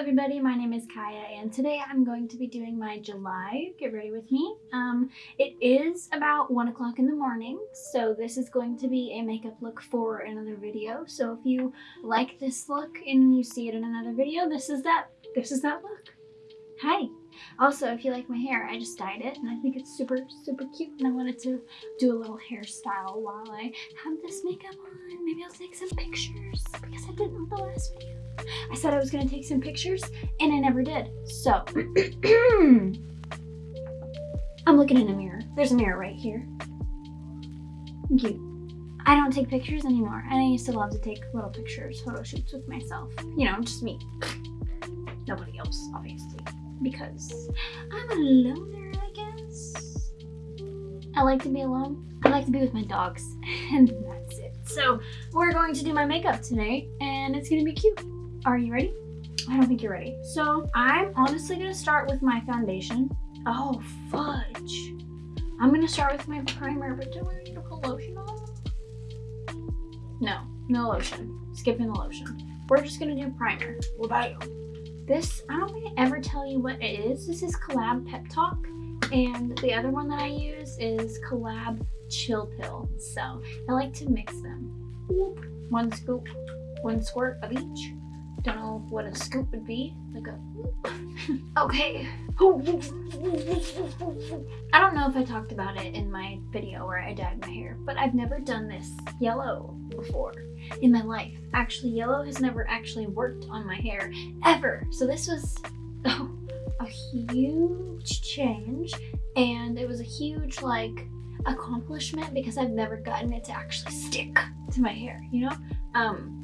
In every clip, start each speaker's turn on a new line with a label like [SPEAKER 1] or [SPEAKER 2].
[SPEAKER 1] everybody, my name is Kaya and today I'm going to be doing my July Get Ready With Me. Um, it is about 1 o'clock in the morning, so this is going to be a makeup look for another video. So if you like this look and you see it in another video, this is that, this is that look. Hi! Also, if you like my hair, I just dyed it and I think it's super, super cute and I wanted to do a little hairstyle while I have this makeup on. Maybe I'll take some pictures because I didn't with the last video. I said I was going to take some pictures and I never did. So, I'm looking in a mirror. There's a mirror right here. Cute. I don't take pictures anymore. And I used to love to take little pictures, photo shoots with myself. You know, just me. Nobody else, obviously because I'm a loner, I guess. I like to be alone. I like to be with my dogs, and that's it. So we're going to do my makeup today, and it's gonna be cute. Are you ready? I don't think you're ready. So I'm honestly gonna start with my foundation. Oh, fudge. I'm gonna start with my primer, but do I need to put lotion on? No, no lotion. Skipping the lotion. We're just gonna do primer. What about you? This, I don't think I ever tell you what it is. This is Collab Pep Talk. And the other one that I use is Collab Chill Pill. So I like to mix them. One scoop, one squirt of each. Don't know what a scoop would be. Like a, okay. I don't know if I talked about it in my video where I dyed my hair, but I've never done this yellow before in my life. Actually, yellow has never actually worked on my hair ever. So this was a huge change and it was a huge like accomplishment because I've never gotten it to actually stick to my hair, you know? Um,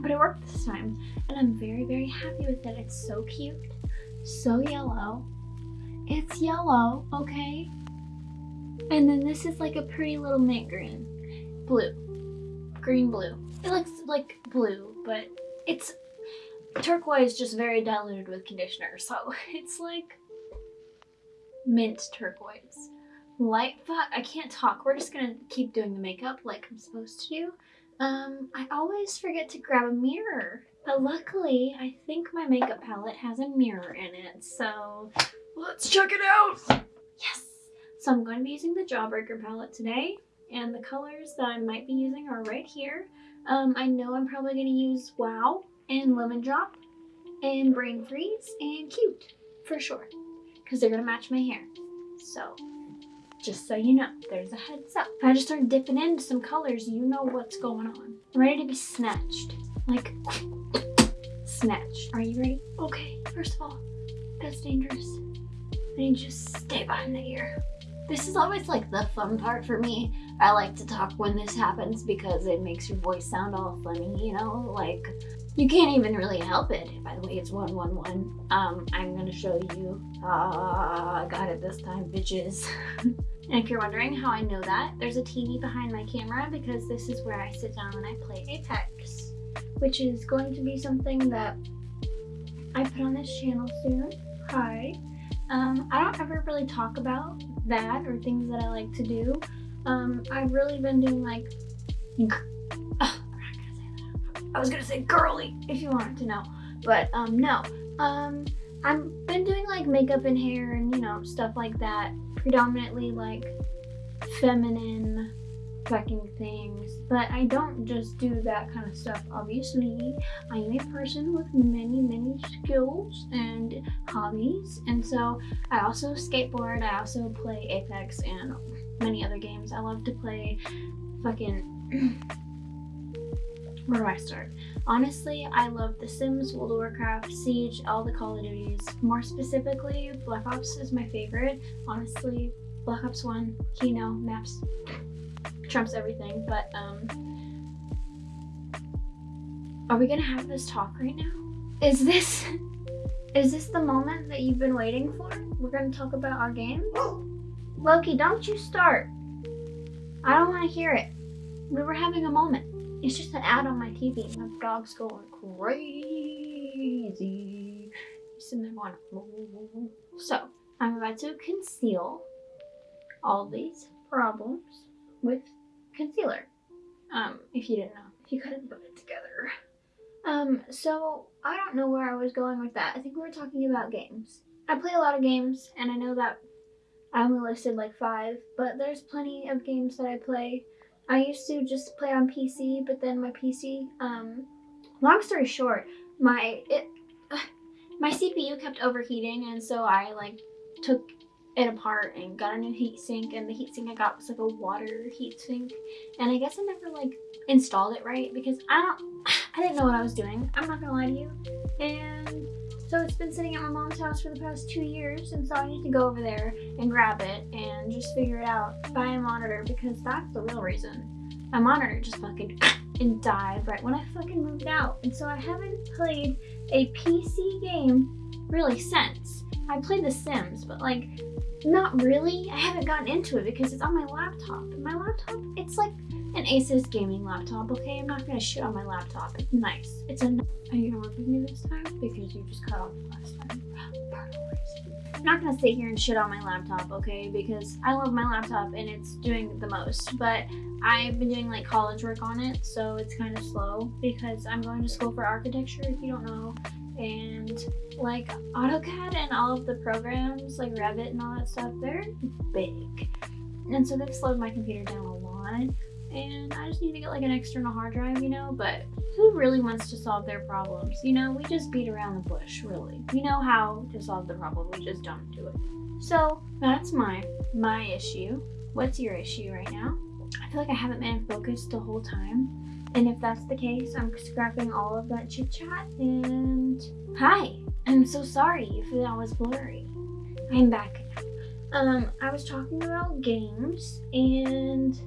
[SPEAKER 1] but it worked this time and I'm very, very happy with it. It's so cute, so yellow. It's yellow, okay? And then this is like a pretty little mint green, blue green blue. It looks like blue, but it's turquoise just very diluted with conditioner. So it's like mint turquoise. Light fuck, I can't talk. We're just gonna keep doing the makeup like I'm supposed to do. Um, I always forget to grab a mirror. But luckily, I think my makeup palette has a mirror in it. So let's check it out. Yes. So I'm going to be using the Jawbreaker palette today and the colors that I might be using are right here. Um, I know I'm probably going to use Wow and Lemon Drop and Brain Freeze and Cute for sure because they're going to match my hair. So just so you know, there's a heads up. I just start dipping into some colors, you know what's going on. I'm ready to be snatched. Like, snatched. Are you ready? Okay, first of all, that's dangerous. I need you stay behind the ear. This is always like the fun part for me. I like to talk when this happens because it makes your voice sound all funny, you know? Like, you can't even really help it. By the way, it's 111. Um, I'm gonna show you. Ah, uh, got it this time, bitches. and if you're wondering how I know that, there's a TV behind my camera because this is where I sit down and I play Apex, which is going to be something that I put on this channel soon. Hi. Um, I don't ever really talk about that or things that I like to do. Um, I've really been doing like, I was gonna say girly if you wanted to know, but um, no. Um, I've been doing like makeup and hair and you know stuff like that, predominantly like feminine fucking things. But I don't just do that kind of stuff. Obviously I am a person with many many skills and hobbies. And so I also skateboard. I also play Apex and many other games. I love to play fucking where do I start? Honestly, I love The Sims, World of Warcraft, Siege, all the Call of Duties. More specifically, Black Ops is my favorite. Honestly, Black Ops 1, Kino, maps, trumps everything. But um, are we gonna have this talk right now? Is this is this the moment that you've been waiting for? We're gonna talk about our game. Loki, don't you start. I don't want to hear it. We were having a moment. It's just an ad on my TV. My dog's going crazy. Sitting there going, so I'm about to conceal all these problems with concealer. Um, if you didn't know, if you couldn't put it together. Um, so I don't know where I was going with that. I think we were talking about games. I play a lot of games, and I know that I only listed like five, but there's plenty of games that I play. I used to just play on PC, but then my PC, um, long story short, my it, my CPU kept overheating, and so I like took it apart and got a new heatsink and the heatsink I got was like a water heatsink and I guess I never like installed it right because I don't I didn't know what I was doing. I'm not gonna lie to you. And so it's been sitting at my mom's house for the past two years and so I need to go over there and grab it and just figure it out buy a monitor because that's the real reason my monitor just fucking and died right when I fucking moved out and so I haven't played a PC game really since I played The Sims but like not really. I haven't gotten into it because it's on my laptop. And my laptop, it's like an Asus gaming laptop, okay? I'm not gonna shit on my laptop. It's nice. It's a. Are you gonna work with me this time? Because you just cut off the last time. I'm not gonna sit here and shit on my laptop, okay? Because I love my laptop and it's doing the most. But I've been doing like college work on it, so it's kind of slow because I'm going to school for architecture, if you don't know and like AutoCAD and all of the programs like Revit and all that stuff, they're big. And so they've slowed my computer down a lot. And I just need to get like an external hard drive, you know, but who really wants to solve their problems? You know, we just beat around the bush, really. We know how to solve the problem, we just don't do it. So that's my my issue. What's your issue right now? I feel like I haven't been focused the whole time. And if that's the case, I'm scrapping all of that chit chat and hi. I'm so sorry if that was blurry. I'm back Um, I was talking about games and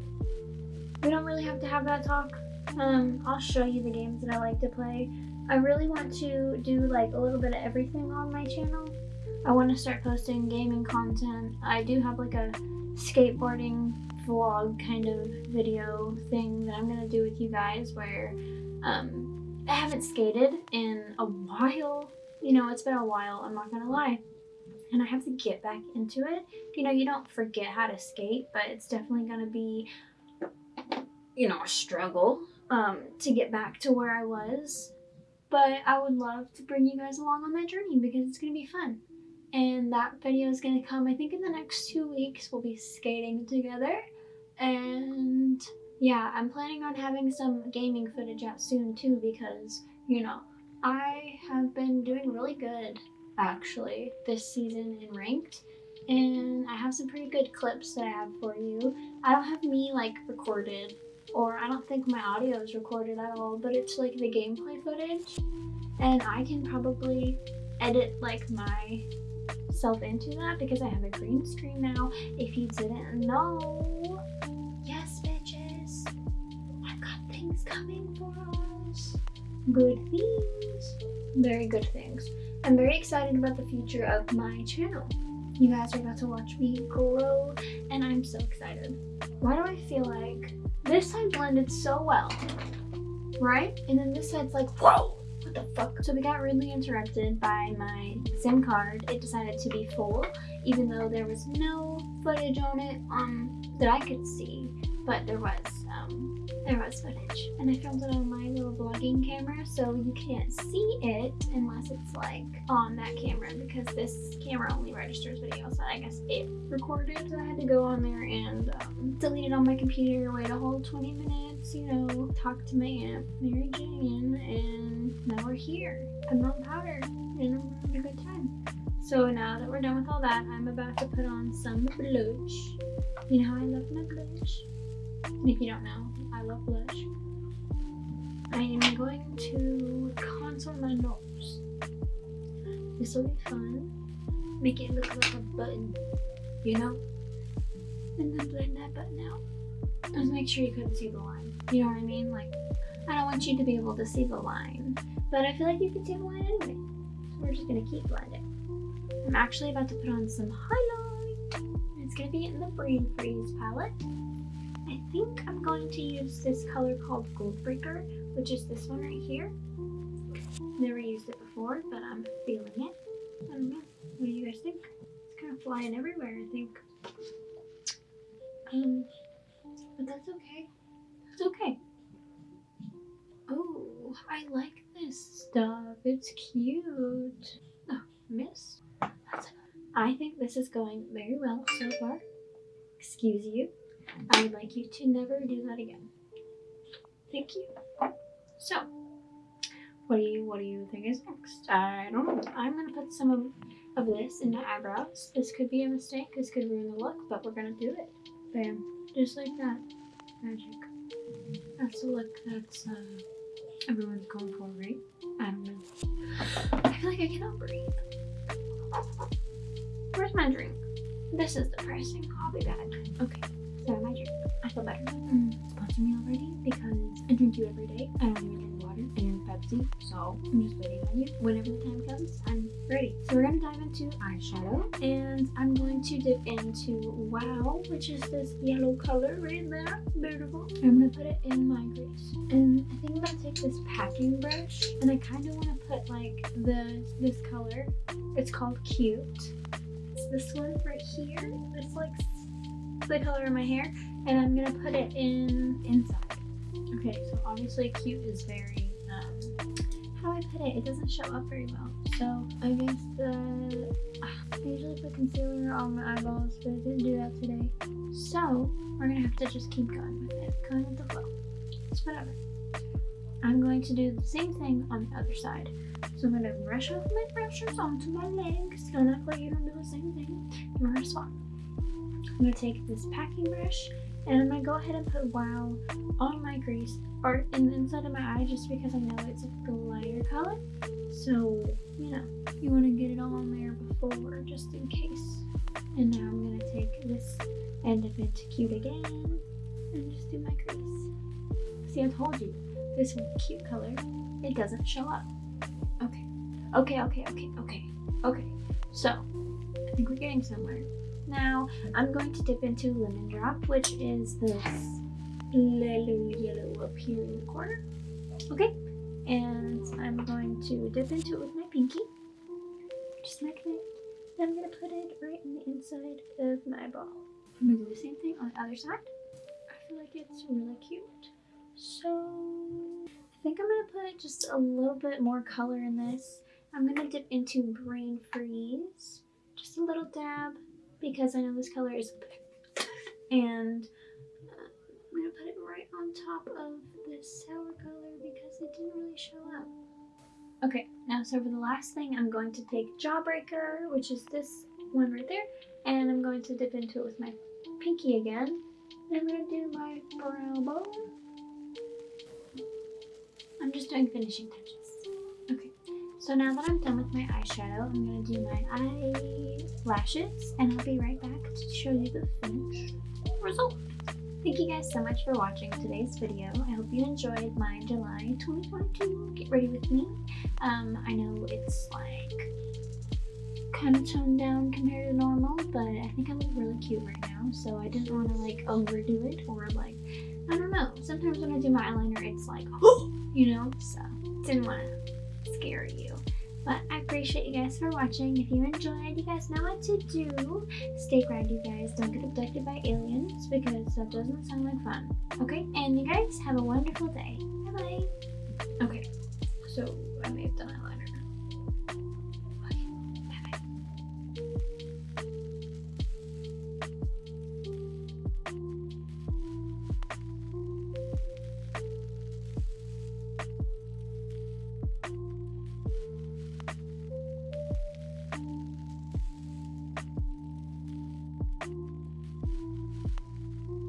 [SPEAKER 1] we don't really have to have that talk. Um, I'll show you the games that I like to play. I really want to do like a little bit of everything on my channel. I want to start posting gaming content. I do have like a skateboarding vlog kind of video thing that I'm gonna do with you guys where um, I haven't skated in a while. You know, it's been a while, I'm not gonna lie. And I have to get back into it. You know, you don't forget how to skate, but it's definitely gonna be, you know, a struggle um, to get back to where I was. But I would love to bring you guys along on that journey because it's gonna be fun. And that video is going to come I think in the next two weeks. We'll be skating together. And yeah I'm planning on having some gaming footage out soon too because you know I have been doing really good actually this season in ranked. And I have some pretty good clips that I have for you. I don't have me like recorded or I don't think my audio is recorded at all but it's like the gameplay footage and I can probably edit like my myself into that because I have a green screen now. If you didn't know, yes, bitches, I've got things coming for us. Good things. Very good things. I'm very excited about the future of my channel. You guys are about to watch me grow, and I'm so excited. Why do I feel like this side blended so well, right? And then this side's like, whoa! what the fuck? So we got rudely interrupted by my SIM card. It decided to be full, even though there was no footage on it um, that I could see, but there was. Was footage and I filmed it on my little vlogging camera so you can't see it unless it's like on that camera because this camera only registers video so I guess it recorded so I had to go on there and um, delete it on my computer wait a whole 20 minutes you know talk to my aunt Mary Jane and now we're here. I'm on powder and I'm having a good time. So now that we're done with all that I'm about to put on some blush. You know how I love my blush? If you don't know I love blush. I am going to contour my nose. This will be fun. Make it look like a button, you know? And then blend that button out. Just make sure you couldn't see the line. You know what I mean? Like, I don't want you to be able to see the line. But I feel like you can see the line anyway. So we're just gonna keep blending. I'm actually about to put on some highlight. It's gonna be in the Brain Freeze palette. I think I'm going to use this color called Goldbreaker, which is this one right here. Never used it before, but I'm feeling it. I don't know. What do you guys think? It's kind of flying everywhere, I think. Um, but that's okay. It's okay. Oh, I like this stuff. It's cute. Oh. That's. I think this is going very well so far. Excuse you. I would like you to never do that again. Thank you. So, what do you what do you think is next? I don't know. I'm gonna put some of, of this in my eyebrows. This could be a mistake. This could ruin the look, but we're gonna do it. Bam, just like that. Magic. That's a look that's uh, everyone's going for, right? I don't know. I feel like I cannot breathe. Where's my drink? This is depressing. I'll be back. Okay, so drink. I feel better. Mm, sponsor me already because I drink you every day. I don't even drink water. Drink Pepsi. So I'm just waiting on you. Whenever the time comes, I'm ready. So we're gonna dive into eyeshadow and I'm going to dip into Wow, which is this yellow color right there. Beautiful. I'm gonna put it in my crease. And I think I'm gonna take this packing brush and I kind of want to put like the this color. It's called Cute. It's this one right here. It's like the color of my hair and I'm gonna put it in inside. Okay, so obviously cute is very, um, how do I put it? It doesn't show up very well. So I guess the, uh, I usually put concealer on my eyeballs, but I didn't do that today. So we're gonna have to just keep going with it, going with the flow. It's whatever. I'm going to do the same thing on the other side. So I'm gonna brush off my brushes onto my legs. Don't act like you don't do the same thing. We're gonna swap. I'm gonna take this packing brush and I'm gonna go ahead and put Wow on my crease or in the inside of my eye just because I know it's a lighter color. So, you know, you want to get it all on there before just in case. And now I'm gonna take this and dip into cute again and just do my crease. See, I told you, this cute color, it doesn't show up. Okay, okay, okay, okay, okay, okay. So, I think we're getting somewhere. Now, I'm going to dip into Lemon Drop, which is this little yellow up here in the corner. Okay, and I'm going to dip into it with my pinky. Just like that. I'm going to put it right in the inside of my ball. I'm going to do the same thing on the other side. I feel like it's really cute. So, I think I'm going to put just a little bit more color in this. I'm going to dip into Brain Freeze. Just a little dab because I know this color is and uh, I'm gonna put it right on top of this sour color because it didn't really show up. Okay, now so for the last thing, I'm going to take Jawbreaker, which is this one right there, and I'm going to dip into it with my pinky again. And I'm gonna do my brow bone. I'm just doing finishing touches. So now that I'm done with my eyeshadow, I'm going to do my eyelashes and I'll be right back to show you the finished result. Thank you guys so much for watching today's video. I hope you enjoyed my July 2022 Get Ready With Me. Um, I know it's like kind of toned down compared to normal, but I think I look really cute right now, so I didn't want to like overdo it or like, I don't know. Sometimes when I do my eyeliner, it's like, you know, so didn't want to scare you. But I appreciate you guys for watching. If you enjoyed, you guys know what to do. Stay grounded, you guys. Don't get abducted by aliens because that doesn't sound like fun. Okay? And you guys have a wonderful day.